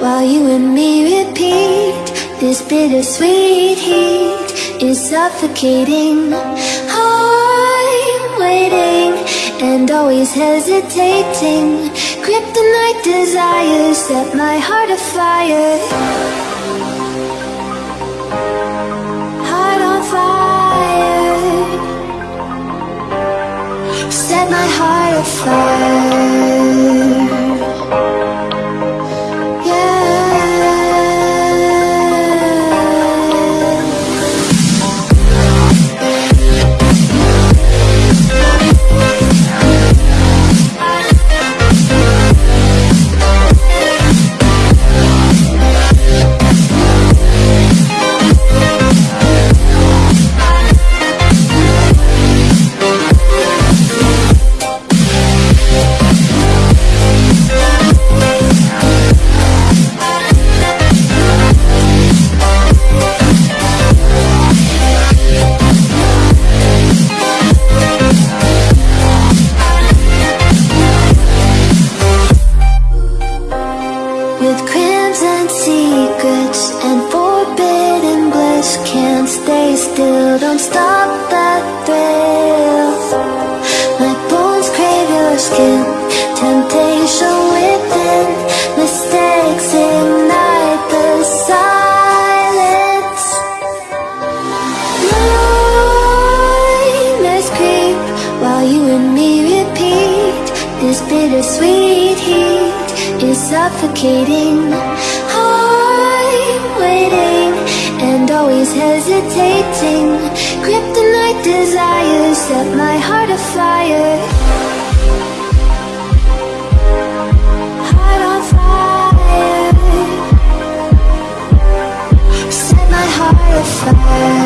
While you and me repeat This bittersweet heat Is suffocating. I'm waiting And always hesitating. Kryptonite desires Set my heart afire. Set my heart afire. Skin, temptation within Mistakes ignite the silence. Nightmares creep while you and me repeat. This bittersweet heat is suffocating. I'm waiting and always hesitating. Kryptonite desires set my heart afire Afire